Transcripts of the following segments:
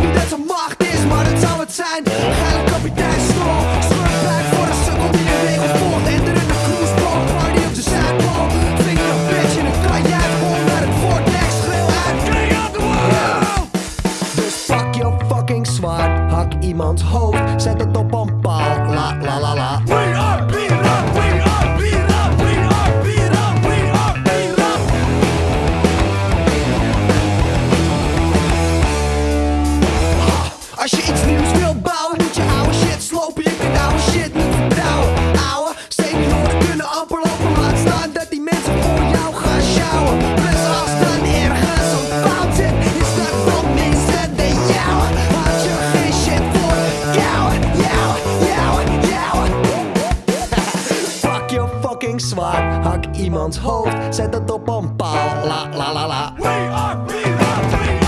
Niet dat ze macht is, maar dat zou het zijn. Geile kapitein Snor Smurfpijp voor de sukkel die de regel volgt. Ender in de cruise boat, party op de zijbal Vinger een bitch in een kan jij vol naar het vortex Schreeuw uit, play on the world! Dus pak je fucking zwaard, hak iemands hoofd Zet het op een paal, la la la la. Als je iets nieuws wil bouwen, moet je oude shit slopen. Je kunt oude shit niet vertrouwen. Oude senioren kunnen amper lopen. Laat staan dat die mensen voor jou gaan sjouwen. Plus als dan ergens een fout zit, is dat van mensen de jouwen. Had je geen shit voor jouwen, jouwen, jouwen, jouwen. Pak je fucking zwaard, hak iemands hoofd. Zet het op een paal. La la la la. We are, we are, we.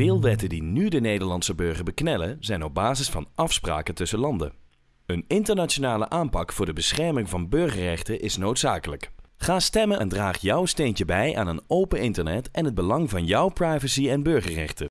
Veel wetten die nu de Nederlandse burger beknellen zijn op basis van afspraken tussen landen. Een internationale aanpak voor de bescherming van burgerrechten is noodzakelijk. Ga stemmen en draag jouw steentje bij aan een open internet en het belang van jouw privacy en burgerrechten.